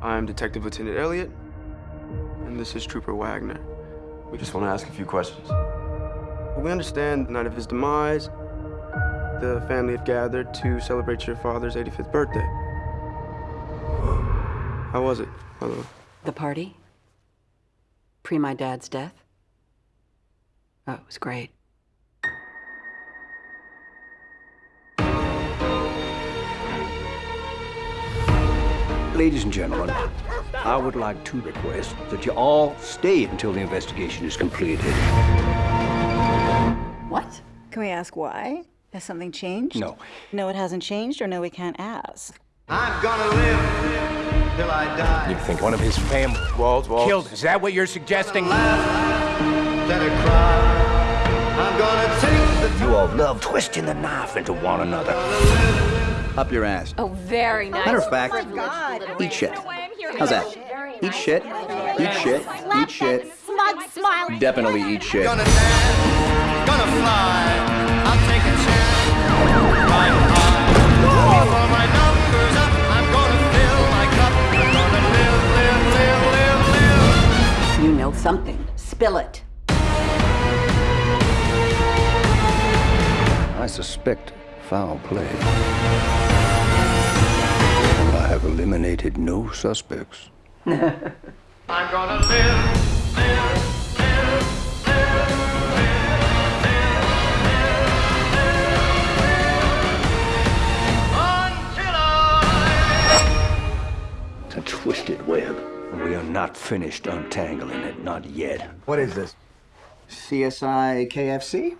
I'm Detective Lieutenant Elliot, and this is Trooper Wagner. We just want to ask a few questions. We understand the night of his demise, the family have gathered to celebrate your father's 85th birthday. How was it, my love? The party? Pre my dad's death? Oh, it was great. Ladies and gentlemen, I would like to request that you all stay until the investigation is completed. What? Can we ask why? Has something changed? No. No, it hasn't changed, or no, we can't ask. I'm gonna live till I die. You think one of his family Walls, walls. killed? Is that what you're suggesting? I cry. I'm gonna take the You all love twisting the knife into one another. Up your ass. Oh, very nice. Matter of fact, God. eat shit. How's that? Eat shit, eat shit, eat shit. Smug smile. Definitely eat shit. Gonna dance, gonna fly. I'll take a chance. Ride high. Before my number's up, I'm gonna fill my cup. Gonna live, live, live, live, live. You know something. Spill it. I suspect foul play. I have eliminated no suspects. I'm gonna live, live, live, live, I. It's a twisted web. We are not finished untangling it, not yet. What is this? CSI KFC?